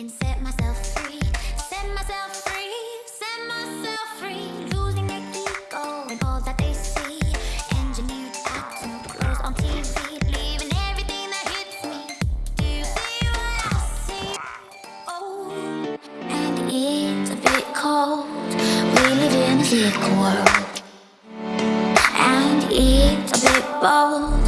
And set myself free, set myself free, set myself free. Losing their ego and all that they see. Engineered action, girls on TV, leaving everything that hits me. Do you see what I see? Oh, and it's a bit cold. We live in a sick world, and it's a bit bold.